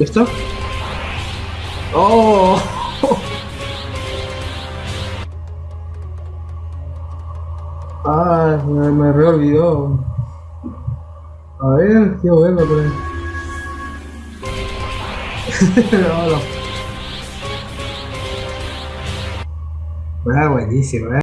¿Listo? ¡Oh! Ah, me, me re olvidó. A ver, quiero verlo por ahí. no, no. Ah, buenísimo, eh.